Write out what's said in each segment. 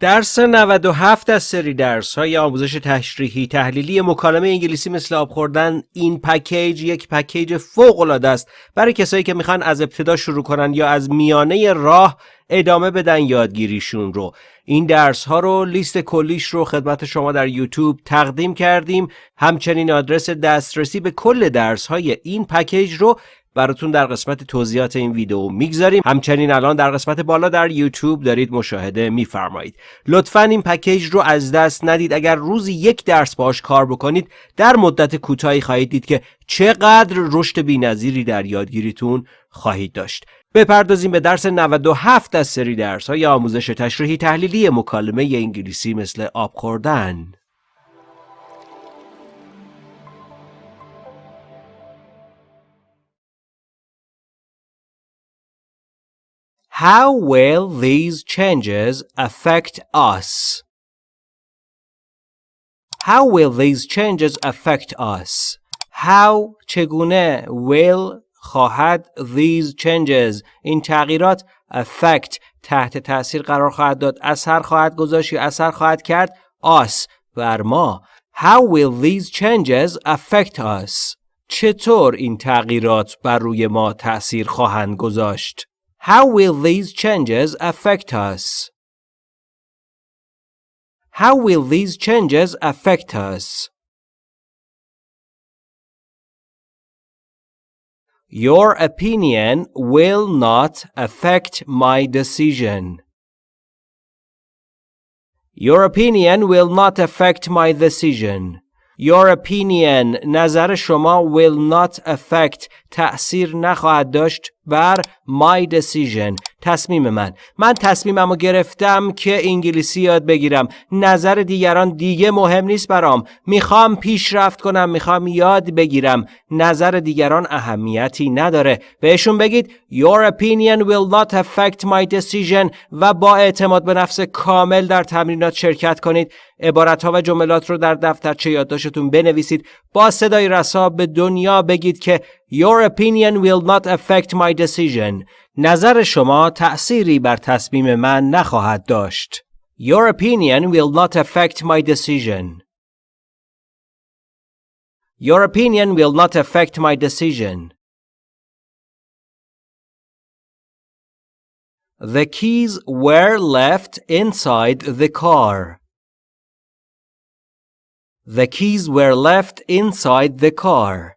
درس 97 از سری درس های آموزش تشریحی تحلیلی مکالمه انگلیسی مثل آب خوردن این پکیج یک پکیج فوق العاده است برای کسایی که می‌خوان از ابتدا شروع کنن یا از میانه راه ادامه بدن یادگیریشون رو. این درس ها رو لیست کلیش رو خدمت شما در یوتیوب تقدیم کردیم. همچنین آدرس دسترسی به کل درس های این پکیج رو براتون در قسمت توضیحات این ویدیو می‌گذاریم. همچنین الان در قسمت بالا در یوتیوب دارید مشاهده میفرمایید. لطفا این پکیج رو از دست ندید. اگر روزی یک درس باش کار بکنید در مدت کوتاهی خواهید دید که چقدر رشد بینظیری در یادگیریتون خواهید داشت. بپردازیم به درس 97 از سری درس های آموزش تشریحی تحلیلی مکالمه انگلیسی مثل آب خوردن. How will these changes affect us? How will these changes affect us? How چگونه will خواهد these changes این تغییرات affect تحت تاثیر قرار خواهد داد اثر خواهد گذاشت یا اثر خواهد کرد us بر ما How will these changes affect us چطور این تغییرات بر روی ما تأثیر خواهند گذاشت How will these changes affect us? How will these changes affect us? Your opinion will not affect my decision. Your opinion will not affect my decision. Your opinion نظر شما will not affect تأثیر نخواهد داشت بر my decision. تصمیم من. من تصمیمم رو گرفتم که انگلیسی یاد بگیرم. نظر دیگران دیگه مهم نیست برام. می‌خوام پیشرفت کنم می‌خوام یاد بگیرم. نظر دیگران اهمیتی نداره. بهشون بگید Your opinion will not affect my decision. و با اعتماد به نفس کامل در تمرینات شرکت کنید. عبارت ها و جملات رو در دفترچه یادداشتتون بنویسید. با صدای رسا به دنیا بگید که Your opinion will not affect my decision. نظر شما تأثیری بر تصمیم من نخواهد داشت. Your opinion will not affect my decision. Your opinion will not affect my decision. The keys were left inside the car. The keys were left inside the car.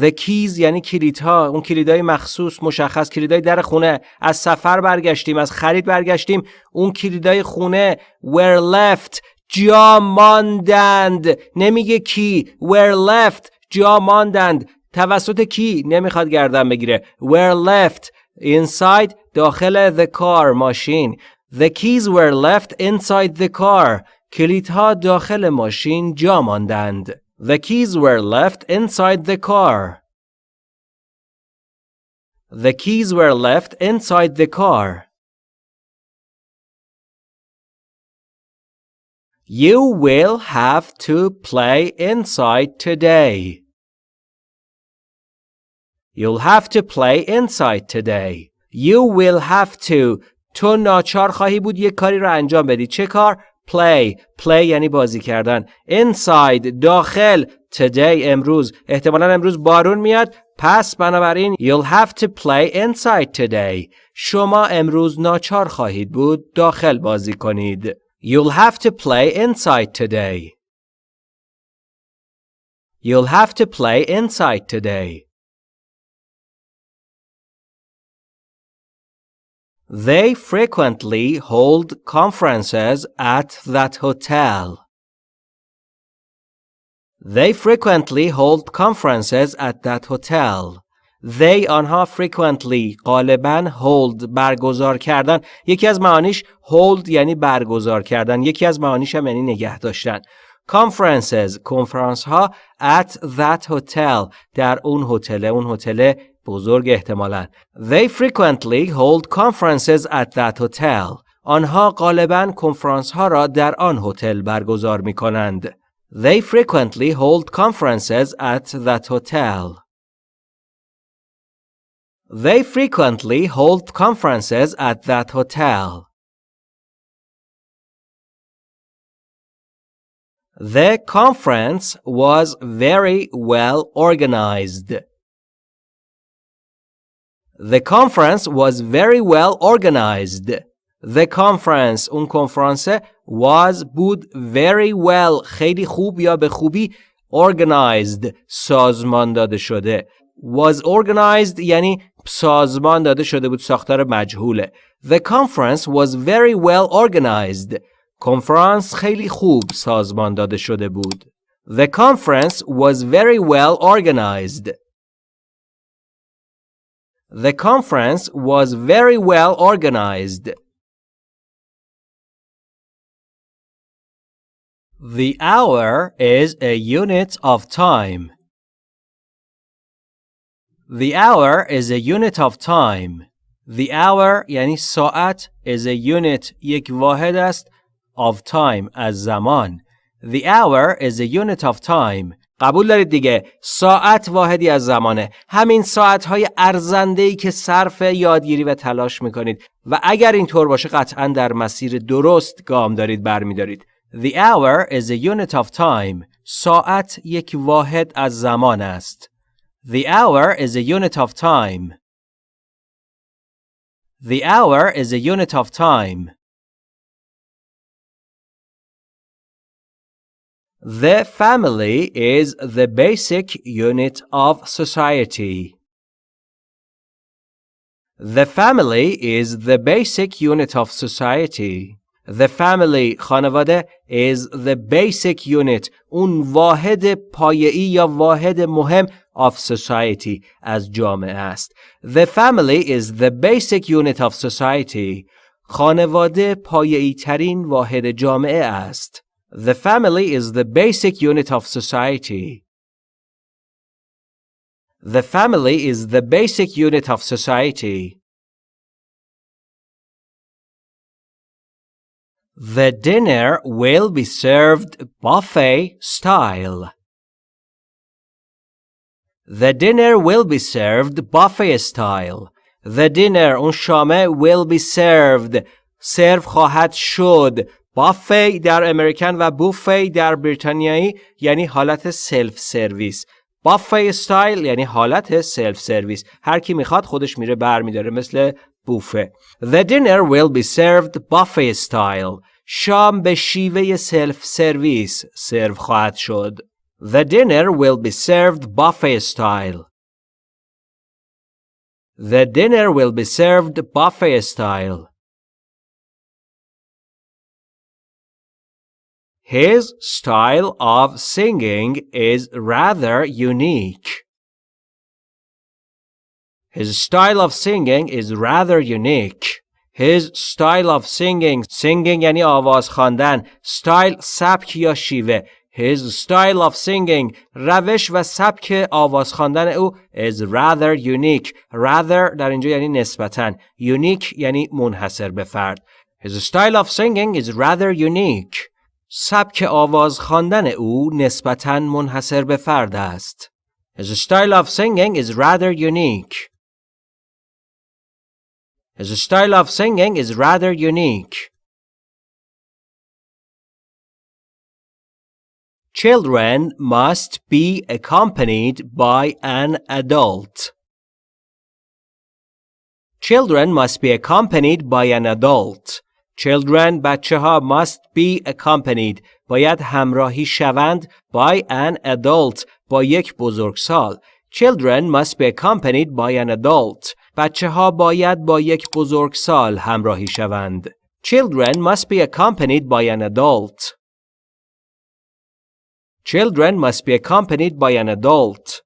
The keys یعنی کلیدها. اون کلیدهای مخصوص مشخص کلیدهای در خونه. از سفر برگشتیم از خرید برگشتیم. اون کلیدهای خونه were left جا ماندند. نمیگه کی were left جا ماندند. توسط کی؟ نمی‌خواد گردن بگیره. were left inside داخل the car ماشین. The keys were left inside the car. کلیدها داخل ماشین جا ماندند. The keys were left inside the car. The keys were left inside the car. You will have to play inside today. You'll have to play inside today. You will have to تو ناچار خواهی بود یک کاری رو انجام بدی. چه کار؟ Play play یعنی بازی کردن inside داخل today امروز احتمالا امروز بارون میاد پس بنابراین you'll have to play inside today شما امروز ناچار خواهید بود داخل بازی کنید you'll have to play inside today you'll have to play inside today They frequently hold conferences at that hotel. They frequently hold conferences at that hotel. They آنها frequently غالبا hold برگزار کردن یکی از معانیش hold یعنی برگزار کردن یکی از معانیش هم یعنی نگه داشتن conferences کنفرانس ها at that hotel در اون هتل اون هتل بزرگ احتمالا They frequently hold conferences at that hotel. آنها غالبا کنفرانس ها را در آن هتل برگزار می کنند. They frequently hold conferences at that hotel. They frequently hold conferences at that hotel. The conference was very well organized. The conference was very well organized. The conference اون کنفرانس was بود very well خیلی خوب یا به خوبی organized سازمان داده شده was organized یعنی سازمان داده شده بود ساختار مجهوله The conference was very well organized کنفرانس خیلی خوب سازمان داده شده بود The conference was very well organized The conference was very well organized The hour is a unit of time. The hour is a unit of time. The hour یعنی ساعت is a unit یک واحد است of time از زمان. The hour is a unit of time. قبول دارید دیگه ساعت واحدی از زمانه همین ساعت های ارزنده که صرف یادگیری و تلاش می‌کنید و اگر اینطور باشه قطعا در مسیر درست گام دارید برمیدارید The hour is a unit of time. ساعت یک واحد از زمان است. The hour is a unit of time. The hour is a unit of time. The family is the basic unit of society. The family is the basic unit of society. The family خانواده is the basic unit اون واحد پایه‌ای یا واحد مهم of society از جامعه است. The family is the basic unit of society. خانواده پایه‌ای ترین واحد جامعه است. The family is the basic unit of society. The family is the basic unit of society. The dinner will be served buffet style. The dinner will be served buffet style. The dinner اون شامه will be served سرو خواهد شد بافی در امریکن و بوفی در بریتانیایی یعنی حالت سلف سرویس. بافی استایل یعنی حالت سلف سرویس. هر کی می‌خواد خودش میره بر میداره مثل بوفه The dinner will be served buffet style. شام به شیوه سلف سرویس سرو خواهد شد. The dinner will be served buffet style. The dinner will be served buffet style. His style of singing is rather unique. His style of singing is rather unique. His style of singing singing یعنی آواز خواندن style سبک یا شیوه His style of singing روش و سبک آواز خواندن او is rather unique rather در اینجا یعنی نسبتا unique یعنی منحصر به فرد His style of singing is rather unique سبک آواز خواندن او نسبتا منحصر به فرد است His style of singing is rather unique His style of singing is rather unique. Children must be accompanied by an adult. Children must be accompanied by an adult. Children بچه ها must be accompanied باید همراهی شوند by an adult با یک بزرگسال. Children must be accompanied by an adult. بچه ها باید با یک بزرگسال همراهی شوند. Children must be accompanied by an adult. Children must be accompanied by an adult.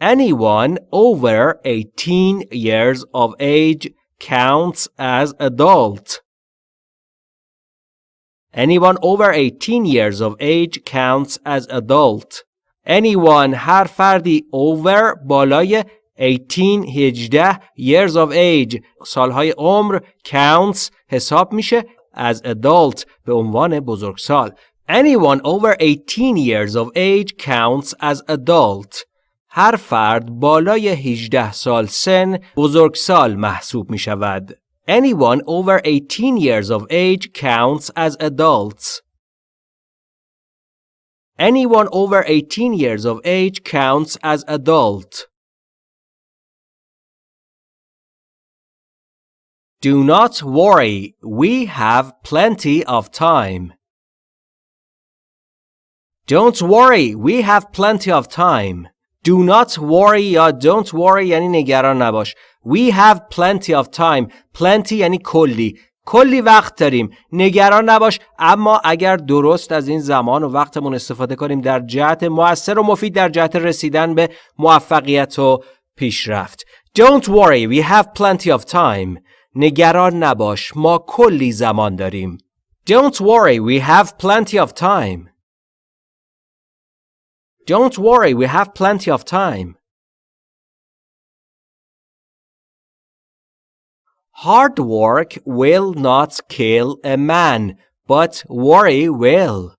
Anyone over 18 years of age counts as adult. Anyone over 18 years of age counts as adult. anyone هر فردی over بالای 18 18 years of age سالهای عمر counts حساب میشه as adult به عنوان بزرگسال anyone over 18 years of age counts as adult هر فرد بالای 18 سال سن بزرگسال محسوب می شود Anyone over 18 years of age counts as adults. Anyone over 18 years of age counts as adult. Do not worry, we have plenty of time. Don't worry, we have plenty of time. Do not worry یا don't worry یعنی نگران نباش. We have plenty of time. Plenty یعنی کلی. کلی وقت داریم. نگران نباش اما اگر درست از این زمان و وقتمون استفاده کنیم در جهت موثر و مفید در جهت رسیدن به موفقیت و پیشرفت. Don't worry, we have plenty of time. نگران نباش ما کلی زمان داریم. Don't worry, we have plenty of time. Don't worry, we have plenty of time. Hard work will not kill a man, but worry will.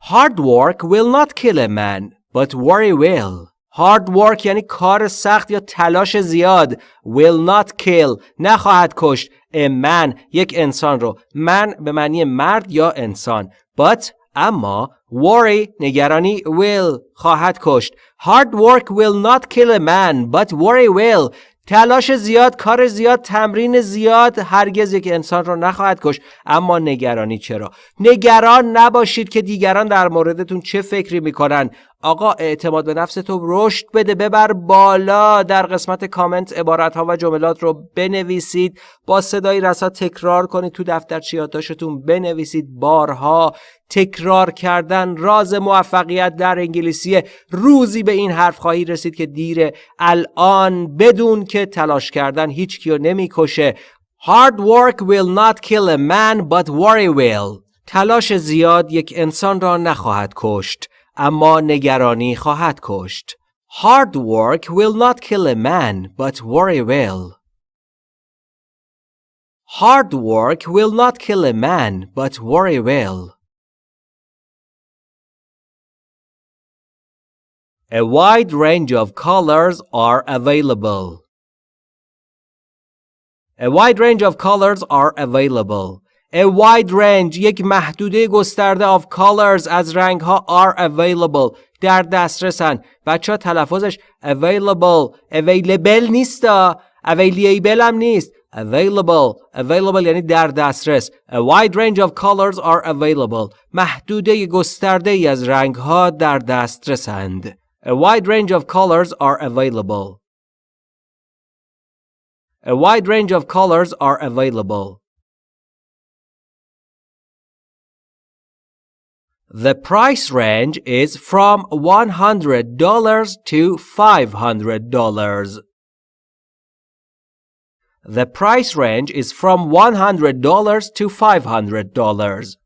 Hard work will not kill a man, but worry will. Hard work یعنی کار سخت یا تلاش زیاد will not kill نخواهد کشت a man یک انسان رو من به معنی مرد یا انسان but اما worry نگرانی will خواهد کشت. Hard work will not kill a man but worry will. تلاش زیاد کار زیاد تمرین زیاد هرگز یک انسان را نخواهد کش اما نگرانی چرا؟ نگران نباشید که دیگران در موردتون چه فکری می‌کنن. آقا اعتماد به نفس تو رشد بده ببر بالا. در قسمت کامنت عبارت ها و جملات رو بنویسید. با صدای رسا تکرار کنید تو دفتر یادداشتتون بنویسید. بارها تکرار کردن راز موفقیت در انگلیسی. روزی به این حرف خواهی رسید که دیره الان بدون که تلاش کردن هیچ کیو نمی‌کشه. Hard work will not kill a man but worry will. تلاش زیاد یک انسان را نخواهد کشت. اما نگرانی خواهد کشت. Hard work will not kill a man, but worry will. Hard work will not kill a man, but worry will. A wide range of colors are available. A wide range of colors are available. A wide range یک محدوده گسترده of colors از رنگ ها are available در دسترسن بچه ها تلفظش available available نیست available هم نیست available available یعنی در دسترس a wide range of colors are available محدوده گسترده ای از رنگ ها در دسترسند a wide range of colors are available a wide range of colors are available The price range is from $100 to $500. The price range is from $100 to $500.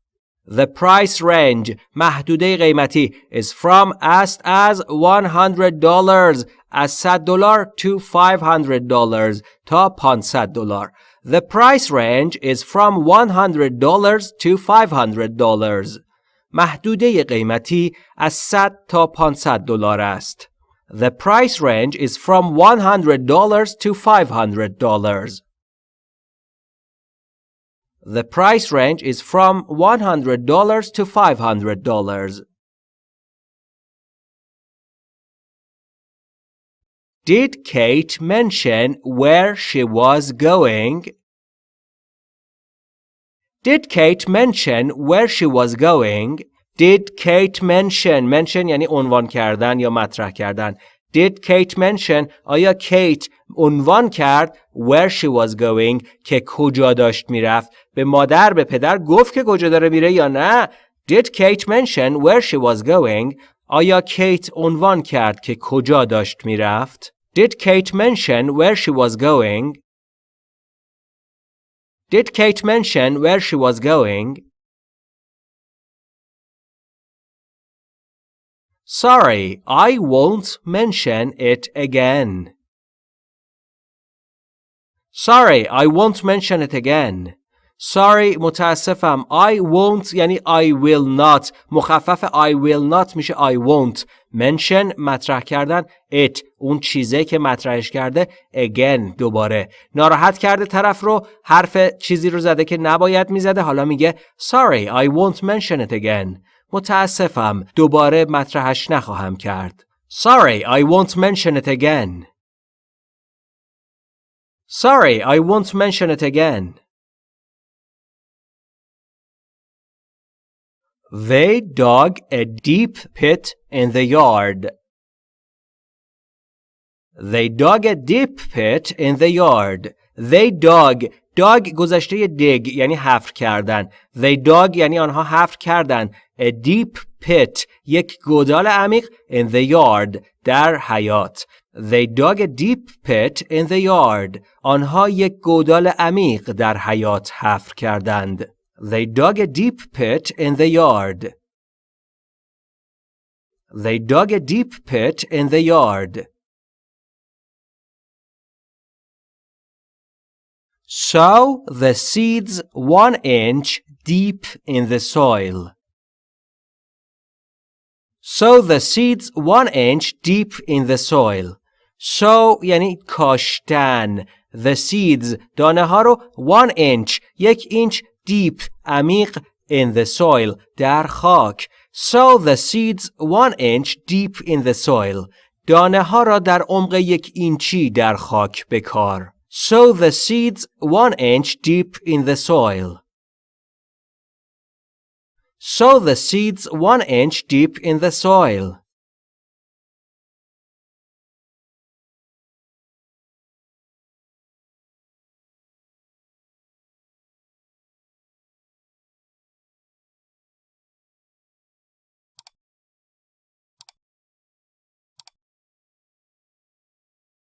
The price range محدوده قیمتی is from است از $100 از 100 دلار to $500 تا 500 دلار. The price range is from $100 to $500. محدوده قیمتی از 100 تا 500 دلار است. The price range is from $100 to $500. The price range is from $100 to $500. Did Kate mention where she was going? Did Kate mention where she was going? Did Kate mention mention یعنی عنوان کردن یا مطرح کردن Did Kate mention آیا کیت عنوان کرد where she was going که کجا داشت میرفت به مادر به پدر گفت که کجا داره میره یا نه Did Kate mention where she was going آیا کیت عنوان کرد که کجا داشت میرفت Did Kate mention where she was going Did Kate mention where she was going? Sorry, I won't mention it again. Sorry, I won't mention it again. Sorry, متاسفم. I won't یعنی I will not. مخفف I will not میشه I won't. Mention مطرح کردن. It اون چیزه که مطرحش کرده. Again دوباره. ناراحت کرده طرف رو. حرف چیزی رو زده که نباید می‌زده. حالا میگه sorry I won't mention it again. متاسفم. دوباره مطرحش نخواهم کرد. Sorry I won't mention it again. Sorry I won't mention it again. They dug a deep pit in the yard. They dug a deep pit in the yard. They dug dug گذشته dig یعنی حفر کردن. They dug یعنی آنها حفر کردن. A deep pit یک گودال عمیق in the yard در حیات. They dug a deep pit in the yard. آنها یک گودال عمیق در حیات حفر کردند. They dug a deep pit in the yard. They dug a deep pit in the yard. Sow the seeds one inch deep in the soil. Sow the seeds one inch deep in the soil. Sow یعنی کاشتن. The seeds دانه ها رو one inch یک اینچ deep عمیق in the soil در خاک. Sow the seeds one inch deep in the soil. دانه ها را در عمق یک اینچی در خاک بکار. Sow the seeds one inch deep in the soil. Sow the seeds one inch deep in the soil.